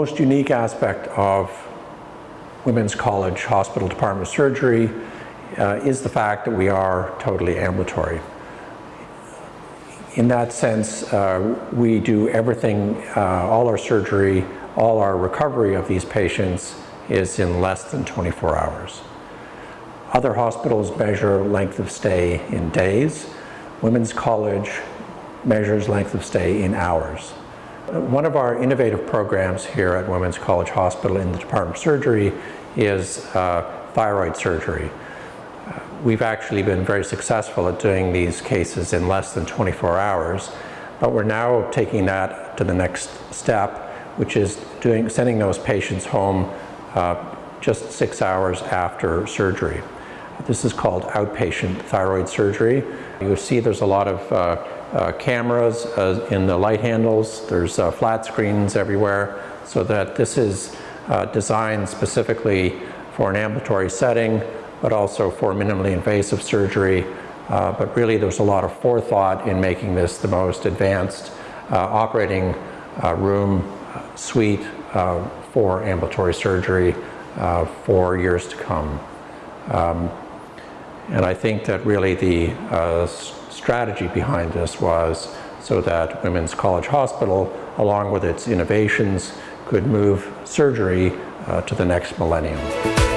most unique aspect of Women's College Hospital Department of Surgery uh, is the fact that we are totally ambulatory. In that sense, uh, we do everything, uh, all our surgery, all our recovery of these patients is in less than 24 hours. Other hospitals measure length of stay in days. Women's College measures length of stay in hours. One of our innovative programs here at Women's College Hospital in the Department of Surgery is uh, thyroid surgery. Uh, we've actually been very successful at doing these cases in less than 24 hours, but we're now taking that to the next step, which is doing, sending those patients home uh, just six hours after surgery. This is called outpatient thyroid surgery. You see there's a lot of uh, uh, cameras uh, in the light handles. There's uh, flat screens everywhere so that this is uh, designed specifically for an ambulatory setting but also for minimally invasive surgery. Uh, but really there's a lot of forethought in making this the most advanced operating room suite for ambulatory surgery for years to come. Um, and I think that really the uh, strategy behind this was so that Women's College Hospital, along with its innovations, could move surgery uh, to the next millennium.